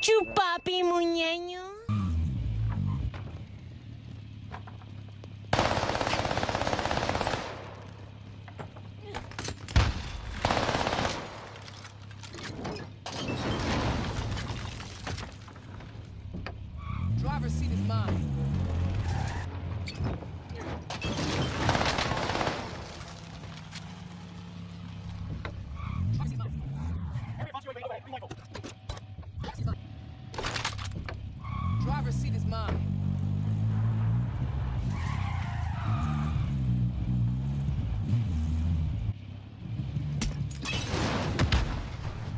Chupapi muñeño. Driver's seat is mine. Driver's seat is mine.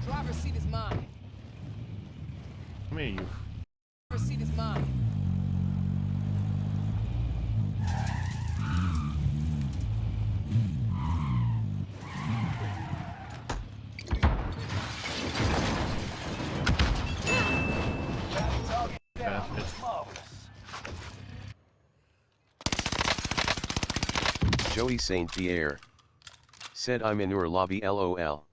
Driver's seat is mine. Here, you. Joey St. Pierre. Said I'm in your lobby lol.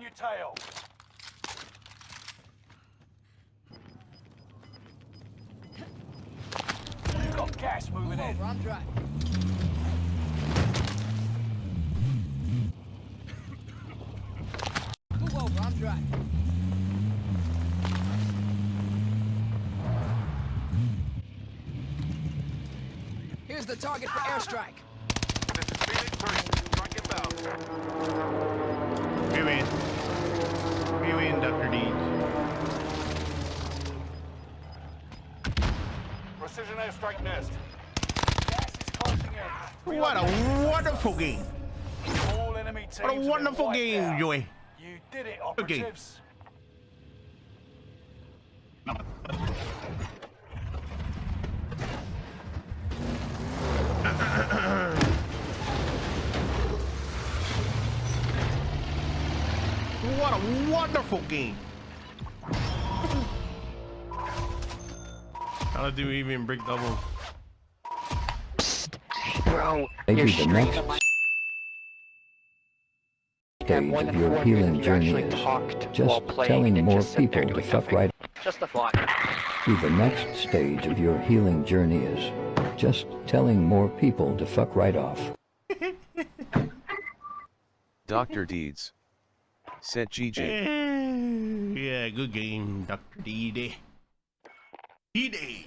On your tail. You've got gas moving Move in. over, I'm driving. Move over, I'm driving. Here's the target for airstrike. This is Phoenix 3. Track inbound. We win. We win, Dr. Deeds. Precision airstrike nest. Gas is closing in. What a wonderful game. All enemy teams What a wonderful game, out. Joey. You did it, Okay. What a wonderful game. How do we even break doubles? Bro, Maybe you're the straight next my stage of your healing journey actually is just telling more just people to doing fuck nothing. right. Just a thought. See, the next stage of your healing journey is just telling more people to fuck right off. Dr. Deeds. Said GG. Eh, yeah, good game, Dr. D-Day. D-Day.